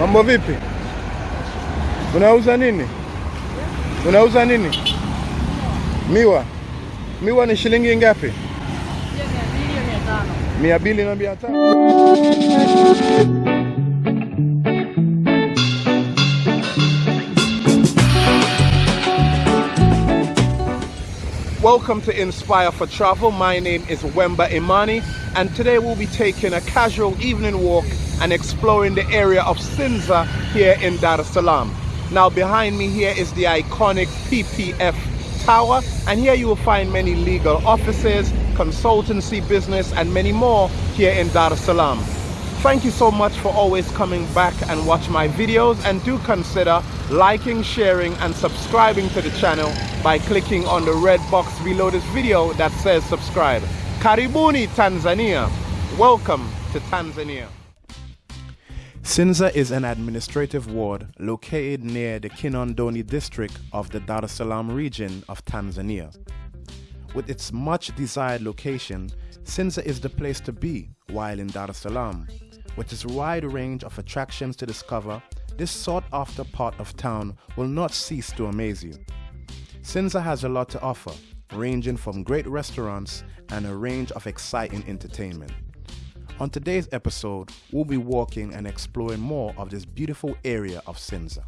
Mambo vipi? Unauza nini? Unauza nini? Miwa. Miwa ni shilingi ngapi? Mia mbili na mia tano. Welcome to Inspire for Travel. My name is Wemba Imani, and today we'll be taking a casual evening walk and exploring the area of Sinza here in Dar es Salaam. Now, behind me here is the iconic PPF Tower, and here you will find many legal offices, consultancy business, and many more here in Dar es Salaam. Thank you so much for always coming back and watch my videos and do consider liking, sharing and subscribing to the channel by clicking on the red box below this video that says subscribe. Karibuni Tanzania. Welcome to Tanzania. Sinza is an administrative ward located near the Kinondoni district of the Dar es Salaam region of Tanzania. With its much desired location, Sinza is the place to be while in Dar es Salaam. With its wide range of attractions to discover, this sought after part of town will not cease to amaze you. Sinza has a lot to offer, ranging from great restaurants and a range of exciting entertainment. On today's episode, we'll be walking and exploring more of this beautiful area of Sinza.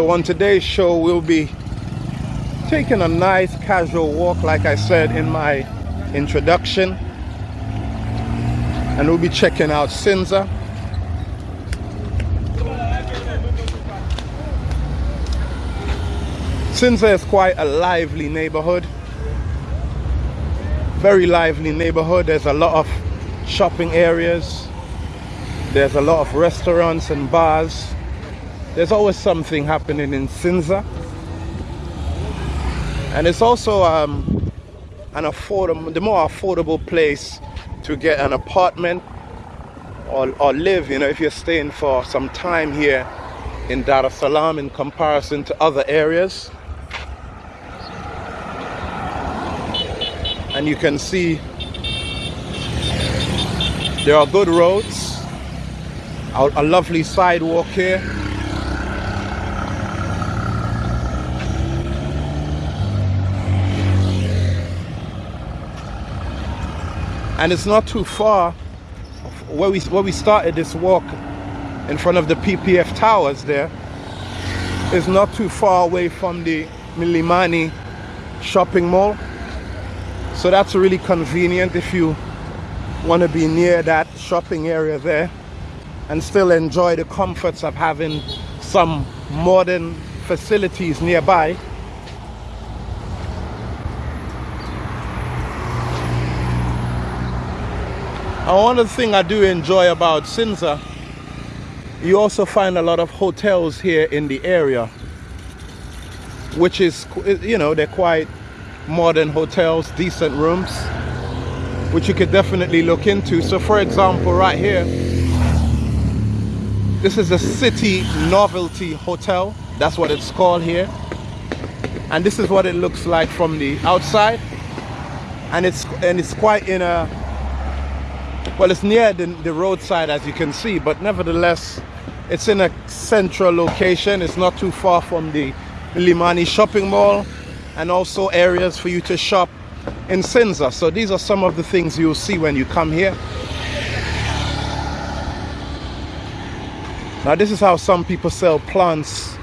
So on today's show, we'll be taking a nice casual walk, like I said in my introduction. And we'll be checking out Sinza. Sinza is quite a lively neighborhood. Very lively neighborhood. There's a lot of shopping areas. There's a lot of restaurants and bars. There's always something happening in Sinza. And it's also um, an affordable, the more affordable place to get an apartment or, or live, you know, if you're staying for some time here in Dar es Salaam in comparison to other areas. And you can see there are good roads, a, a lovely sidewalk here. And it's not too far where we where we started this walk in front of the PPF towers there. Is not too far away from the Mlimani shopping mall. So that's really convenient if you want to be near that shopping area there and still enjoy the comforts of having some modern facilities nearby And one of the things I do enjoy about Sinza, you also find a lot of hotels here in the area, which is, you know, they're quite modern hotels, decent rooms, which you could definitely look into. So for example, right here, this is a City Novelty Hotel. That's what it's called here. And this is what it looks like from the outside. And it's and it's quite in a well, it's near the, the roadside as you can see, but nevertheless, it's in a central location. It's not too far from the Limani shopping mall and also areas for you to shop in Sinza. So these are some of the things you'll see when you come here. Now this is how some people sell plants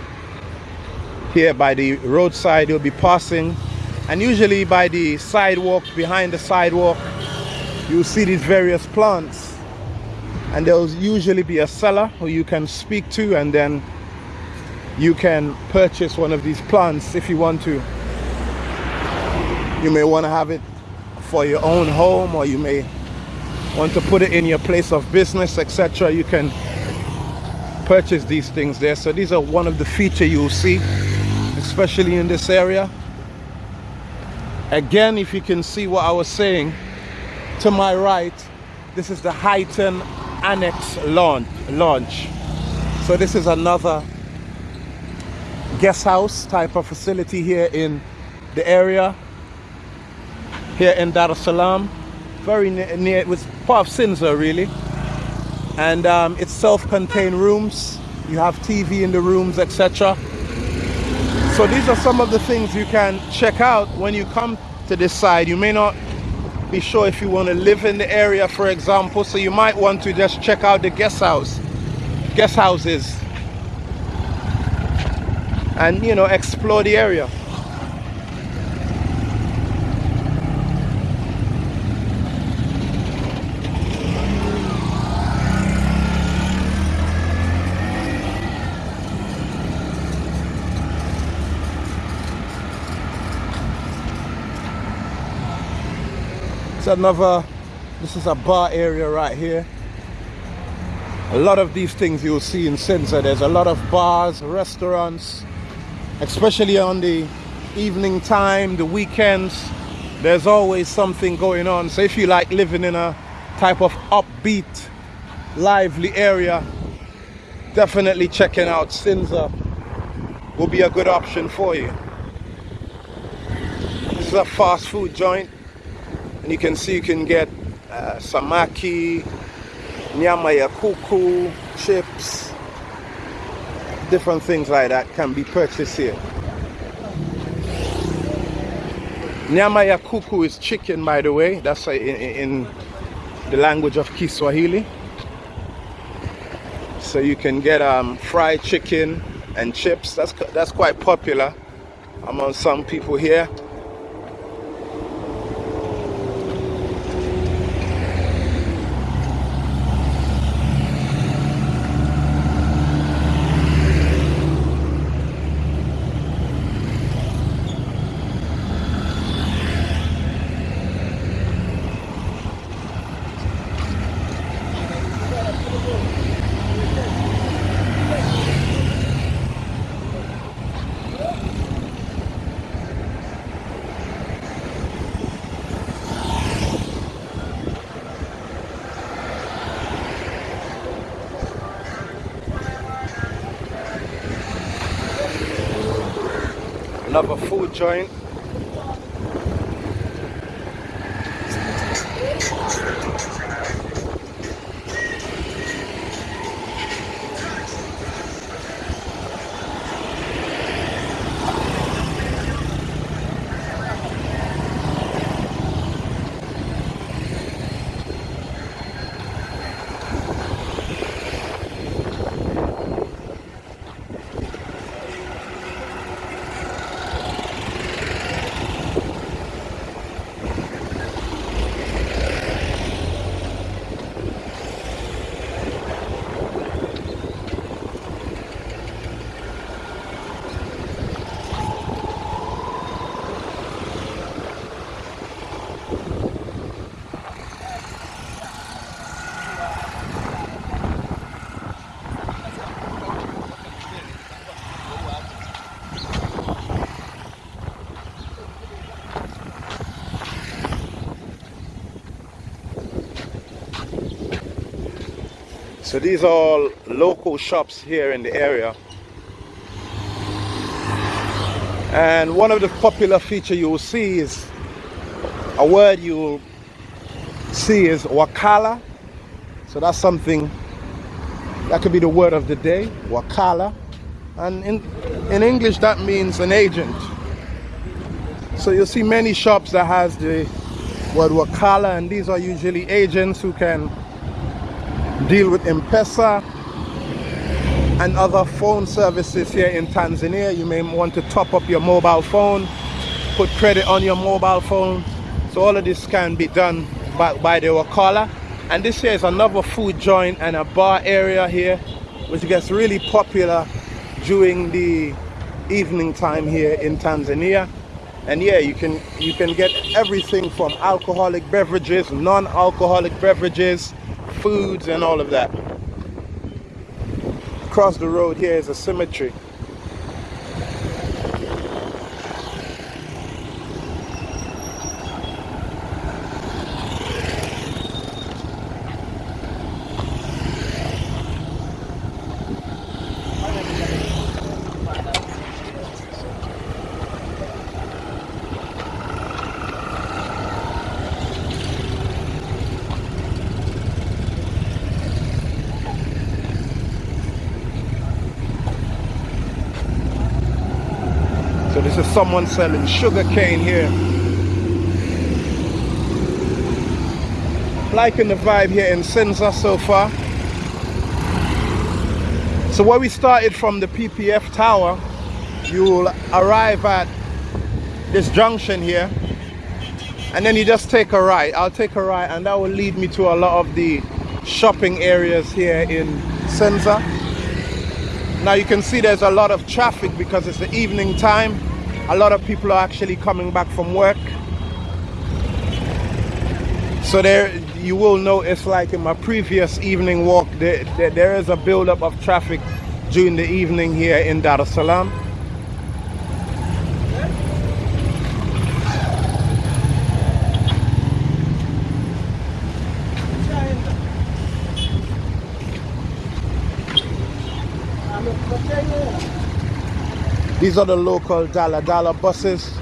here by the roadside you'll be passing and usually by the sidewalk behind the sidewalk you'll see these various plants and there'll usually be a seller who you can speak to and then you can purchase one of these plants if you want to. You may want to have it for your own home or you may want to put it in your place of business etc you can purchase these things there. So these are one of the feature you'll see especially in this area. Again if you can see what I was saying to my right this is the Highton Annex launch launch. So this is another guest house type of facility here in the area here in Dar es Salaam. Very near, near it was part of Sinza really. And um, it's self-contained rooms. You have TV in the rooms etc so these are some of the things you can check out when you come to this side. You may not be sure if you want to live in the area for example so you might want to just check out the guest house guest houses. And you know explore the area another this is a bar area right here a lot of these things you'll see in Sinza there's a lot of bars restaurants especially on the evening time, the weekends, there's always something going on. So if you like living in a type of upbeat, lively area, definitely checking out Sinza will be a good option for you. This is a fast food joint and you can see you can get uh, samaki, nyama ya kuku, chips, different things like that can be purchased here. Nyama ya kuku is chicken, by the way. That's in, in the language of Kiswahili. So you can get um, fried chicken and chips. That's that's quite popular among some people here. Another food joint So these are all local shops here in the area. And one of the popular feature you will see is a word you will see is wakala. So that's something that could be the word of the day, wakala. And in, in English that means an agent. So you'll see many shops that has the word wakala and these are usually agents who can deal with M-Pesa and other phone services here in Tanzania. You may want to top up your mobile phone, put credit on your mobile phone. So all of this can be done by, by the Wakala. And this here is another food joint and a bar area here, which gets really popular during the evening time here in Tanzania. And yeah, you can you can get everything from alcoholic beverages, non-alcoholic beverages, foods, and all of that across the road here is a cemetery. This is someone selling sugar cane here. Liking the vibe here in Sinza so far. So where we started from the PPF tower, you'll arrive at this junction here and then you just take a right. I'll take a right and that will lead me to a lot of the shopping areas here in Sinza. Now you can see there's a lot of traffic because it's the evening time a lot of people are actually coming back from work. So there you will notice like in my previous evening walk there, there, there is a buildup of traffic during the evening here in Dar es Salaam These are the local Dala Dala buses.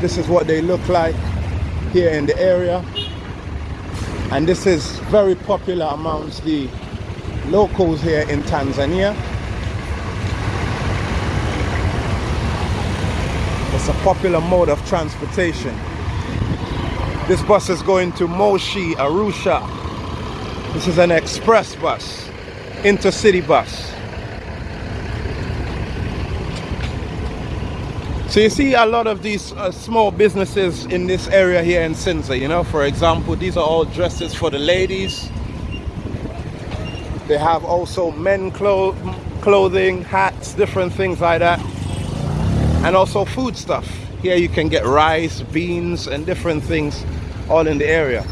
This is what they look like here in the area. And this is very popular amongst the locals here in Tanzania. It's a popular mode of transportation. This bus is going to Moshi, Arusha. This is an express bus, intercity bus. So you see a lot of these uh, small businesses in this area here in Sinza, you know, for example, these are all dresses for the ladies. They have also men clo clothing, hats, different things like that. And also food stuff. Here you can get rice, beans, and different things all in the area.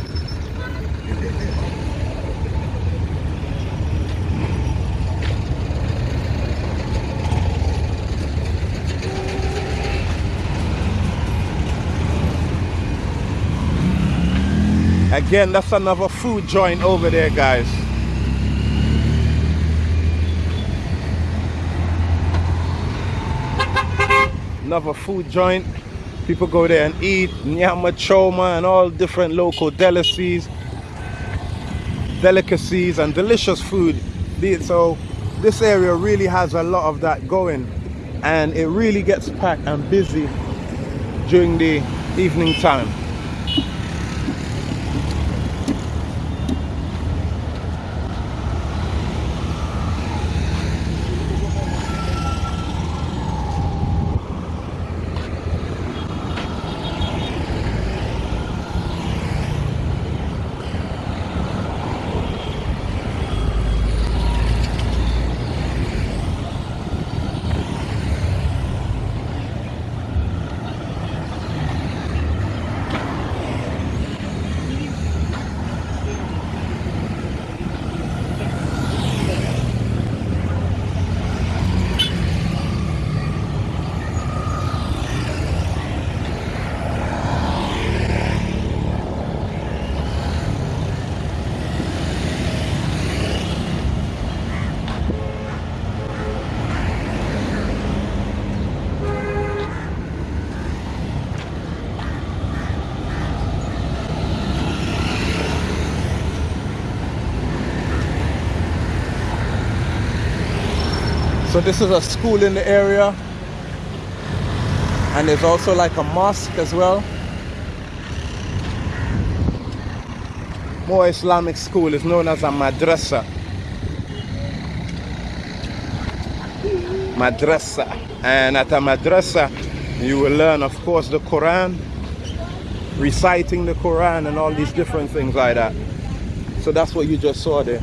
Again, that's another food joint over there, guys. Another food joint. People go there and eat nyama choma and all different local delicacies, delicacies and delicious food. So this area really has a lot of that going and it really gets packed and busy during the evening time. This is a school in the area. And there's also like a mosque as well. More Islamic school is known as a madrasa. madrasa. And at a madrasa, you will learn, of course, the Quran, reciting the Quran and all these different things like that. So that's what you just saw there.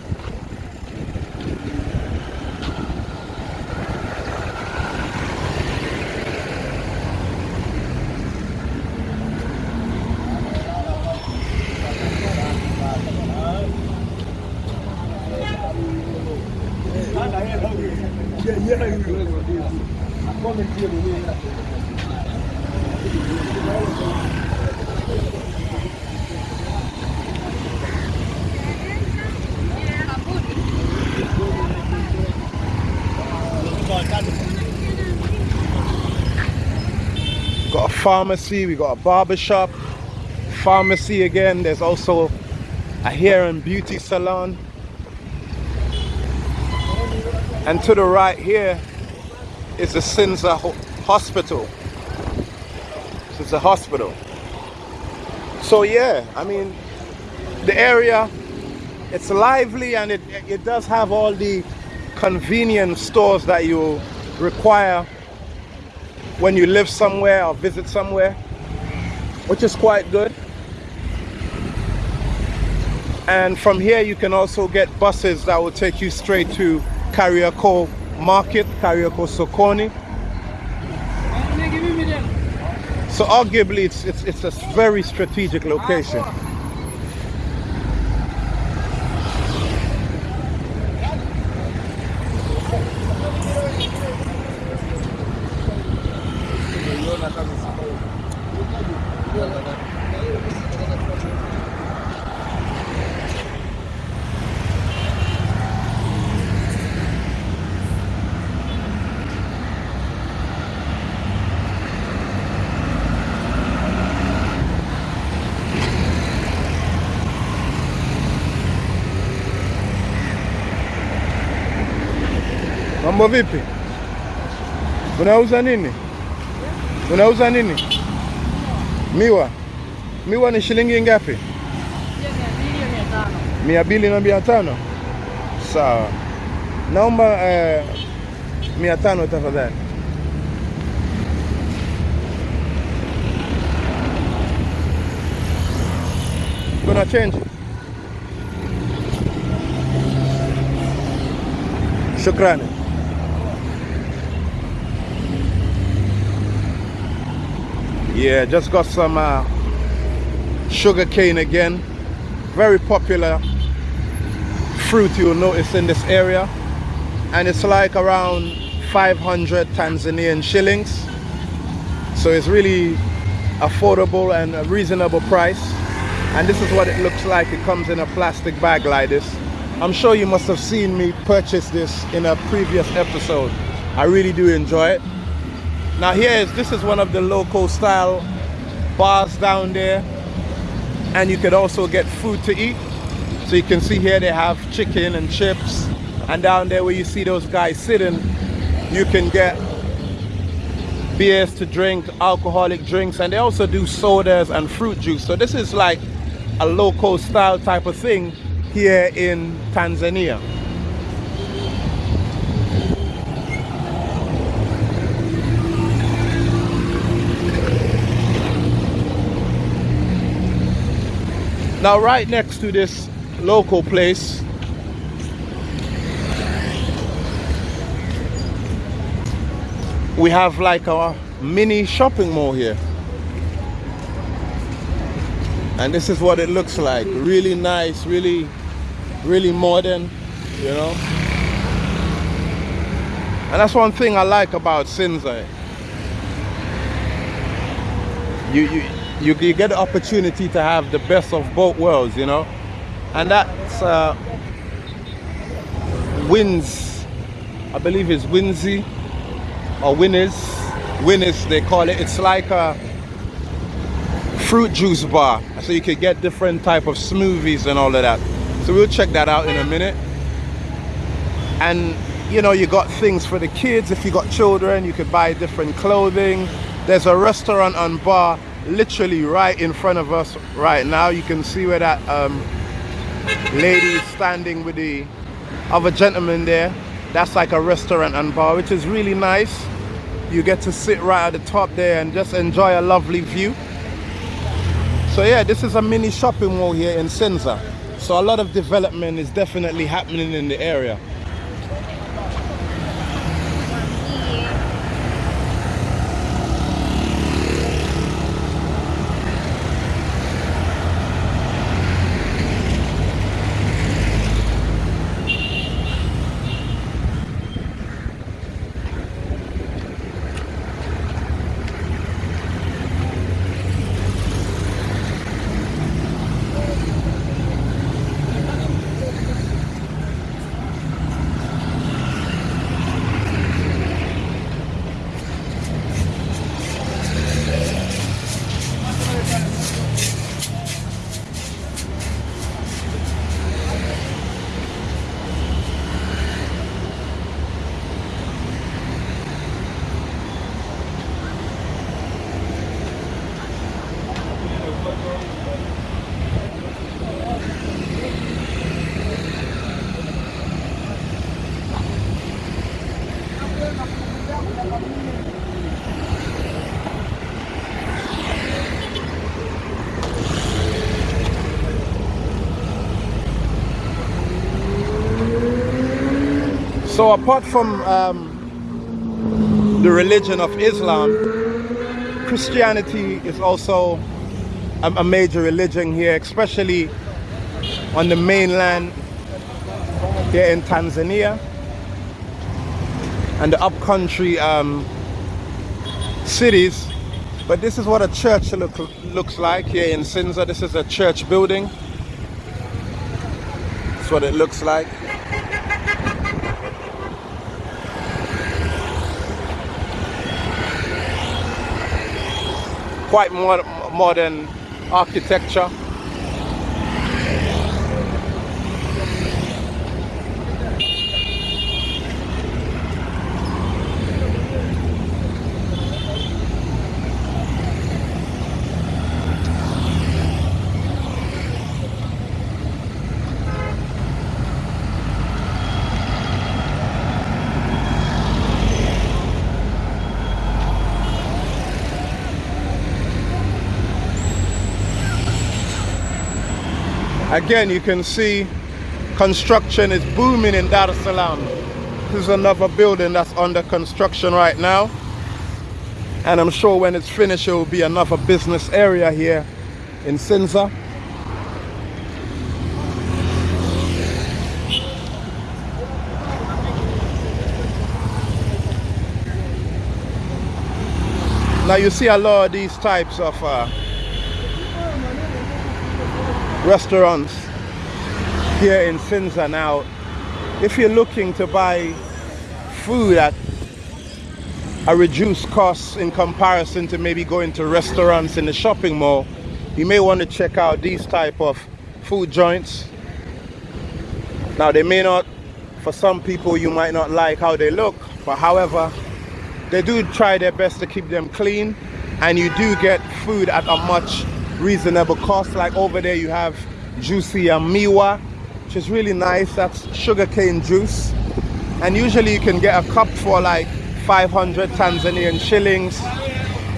Got a pharmacy we got a barber shop pharmacy again there's also a hair and beauty salon and to the right here is the Sinza hospital it's a hospital so yeah I mean the area it's lively and it, it does have all the convenience stores that you require when you live somewhere or visit somewhere, which is quite good. And from here you can also get buses that will take you straight to Kariakoo Market, Kariakoo Sokoni. So arguably it's, it's, it's a very strategic location. Mambo vipi? Unauza nini? Unauza nini? Miwa. Miwa ni shilingi ngapi? Mia mbili na mia tano. Sawa. Naomba eh, mia tano tafadhali. Kuna change? Shukrani. Yeah, just got some uh, sugar cane again. Very popular fruit you'll notice in this area. And it's like around 500 Tanzanian shillings. So it's really affordable and a reasonable price. And this is what it looks like. It comes in a plastic bag like this. I'm sure you must have seen me purchase this in a previous episode. I really do enjoy it. Now here is this is one of the local style bars down there and you could also get food to eat. So you can see here they have chicken and chips and down there where you see those guys sitting you can get beers to drink, alcoholic drinks and they also do sodas and fruit juice. So this is like a local style type of thing here in Tanzania. Now right next to this local place we have like a mini shopping mall here. And this is what it looks like. Really nice really really modern you know? And that's one thing I like about Sinza. You, you you, you get the opportunity to have the best of both worlds, you know. And that's uh, Wins, I believe it's Winsy or Winners. Winners, they call it. It's like a fruit juice bar. So you could get different type of smoothies and all of that. So we'll check that out in a minute. And you know, you got things for the kids. If you got children, you could buy different clothing. There's a restaurant and bar literally right in front of us right now. You can see where that um, lady is standing with the other gentleman there. That's like a restaurant and bar which is really nice. You get to sit right at the top there and just enjoy a lovely view. So yeah this is a mini shopping mall here in Sinza. so a lot of development is definitely happening in the area So apart from um, the religion of Islam, Christianity is also a, a, major religion here, especially on the mainland here in Tanzania and the upcountry um, cities. But this is what a church look, looks like here in Sinza. This is a church building. That's what it looks like. Quite more modern architecture Again, you can see construction is booming in Dar es Salaam. This is another building that's under construction right now. And I'm sure when it's finished, it will be another business area here in Sinza. Now you see a lot of these types of uh, restaurants here in Sinza now if you're looking to buy food at a reduced cost in comparison to maybe going to restaurants in the shopping mall you may want to check out these type of food joints. Now they may not for some people you might not like how they look but however they do try their best to keep them clean and you do get food at a much reasonable cost like over there you have juicy miwa which is really nice. That's sugarcane juice. And usually you can get a cup for like 500 Tanzanian shillings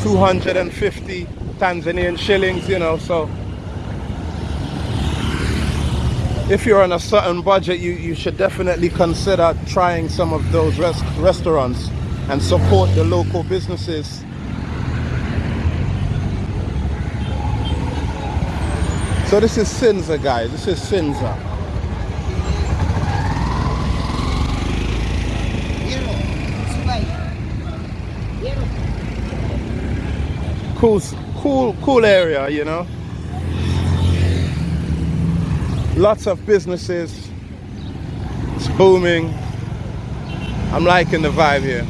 250 Tanzanian shillings you know so. If you're on a certain budget you, you should definitely consider trying some of those rest restaurants and support the local businesses So this is Sinza, guys. This is Sinza. Cool, cool, cool area, you know. Lots of businesses. It's booming. I'm liking the vibe here.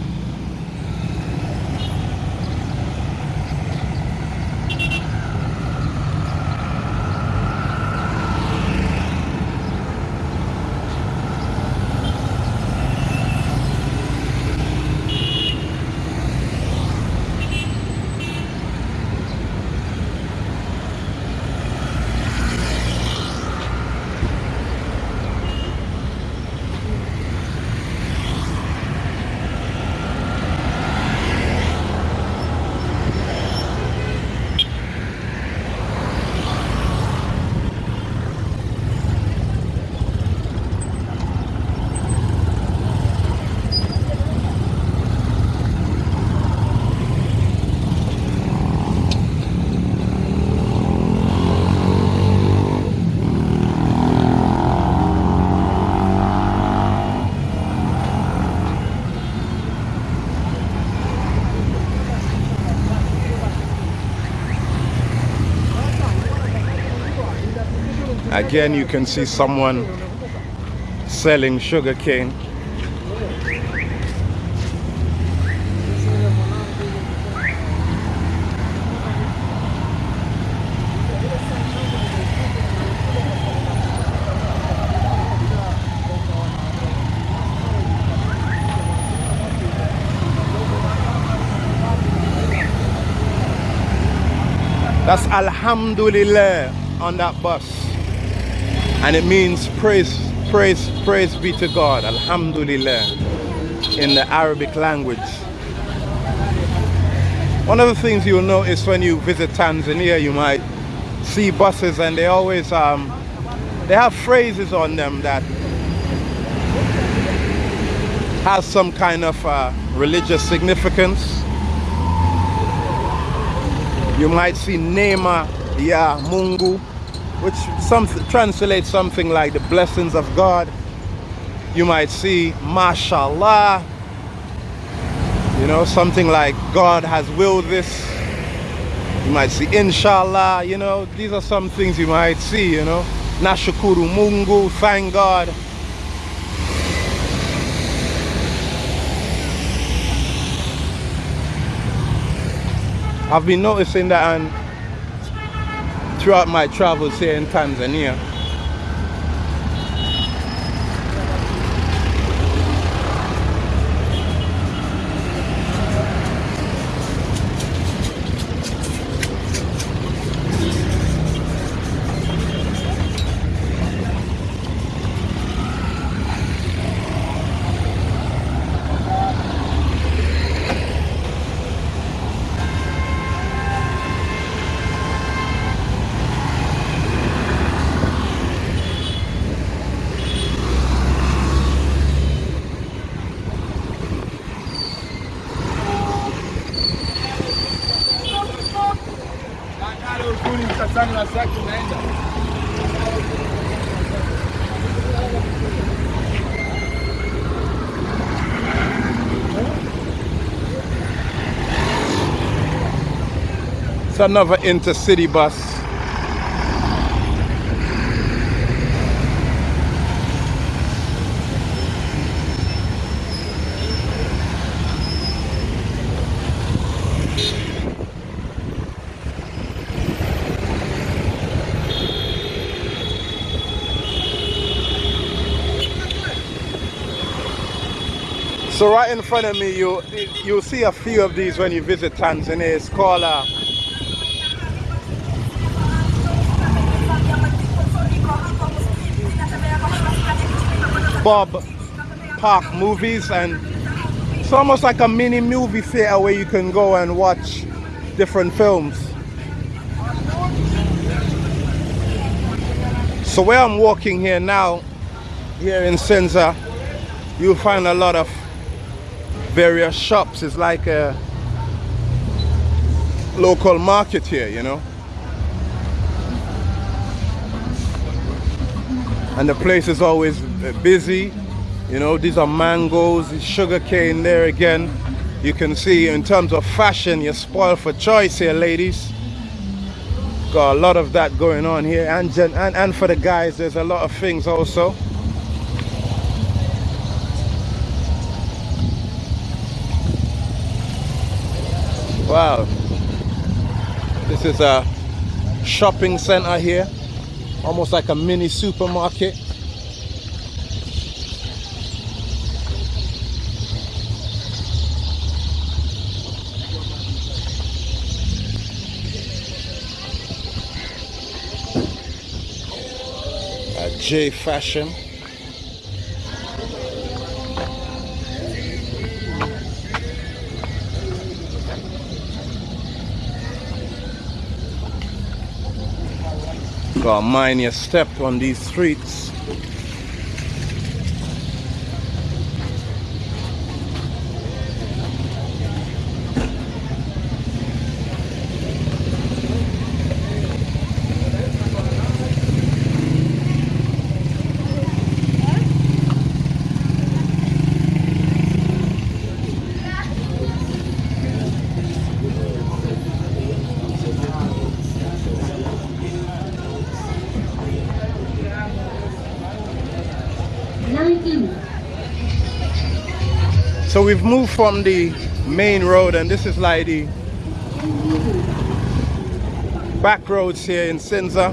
Again, you can see someone selling sugar cane. That's Alhamdulillah on that bus. And it means praise, praise, praise be to God. Alhamdulillah in the Arabic language. One of the things you'll notice when you visit Tanzania, you might see buses and they always um, they have phrases on them that has some kind of uh, religious significance. You might see Nema Ya Mungu, which some, translates something like the blessings of God. You might see Mashallah, you know, something like God has willed this. You might see Inshallah, you know, these are some things you might see, you know. Nashukuru Mungu, thank God. I've been noticing that and throughout my travels here in Tanzania It's another intercity bus. So right in front of me, you you'll see a few of these when you visit Tanzania. It's called uh, Bob Park movies and it's almost like a mini movie theater where you can go and watch different films. So where I'm walking here now, here in Sinza, you'll find a lot of various shops. It's like a local market here, you know. and the place is always uh, busy you know? These are mangoes sugar cane there again. You can see in terms of fashion you're spoiled for choice here ladies. Got a lot of that going on here. And and, and for the guys there's a lot of things also wow. This is a shopping center here. Almost like a mini supermarket. J fashion Gotta mind your step on these streets. We've moved from the main road and this is like the back roads here in Sinza.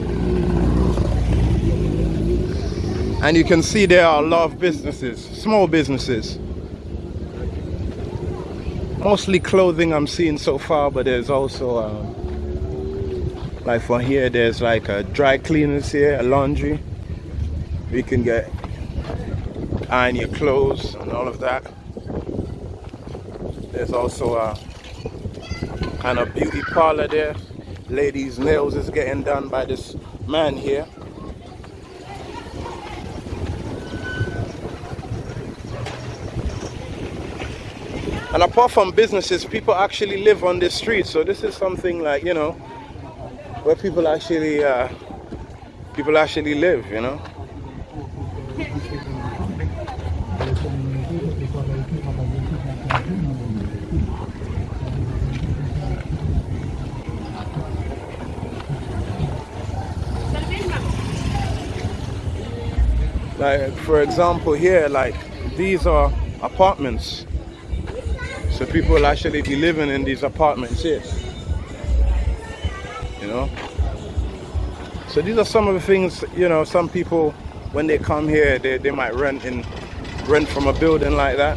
And you can see there are a lot of businesses, small businesses. Mostly clothing I'm seeing so far, but there's also, uh, like for here, there's like a dry cleaners here, a laundry. You can get iron your clothes and all of that. There's also a kind of beauty parlor there. Ladies' nails is getting done by this man here. And apart from businesses, people actually live on the street. So this is something like, you know, where people actually, uh, people actually live, you know. Like, for example, here, like, these are apartments. So people actually be living in these apartments here. You know? So these are some of the things, you know, some people, when they come here, they, they might rent in, rent from a building like that.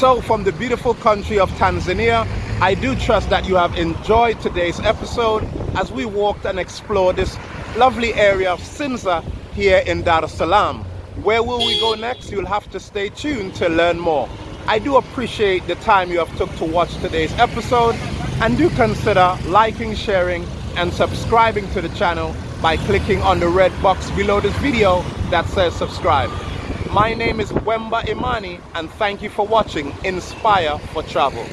So from the beautiful country of Tanzania, I do trust that you have enjoyed today's episode as we walked and explored this lovely area of Sinza here in Dar es Salaam. Where will we go next? You'll have to stay tuned to learn more. I do appreciate the time you have took to watch today's episode and do consider liking, sharing and subscribing to the channel by clicking on the red box below this video that says subscribe. My name is Wemba Imani and thank you for watching Inspire for Travel.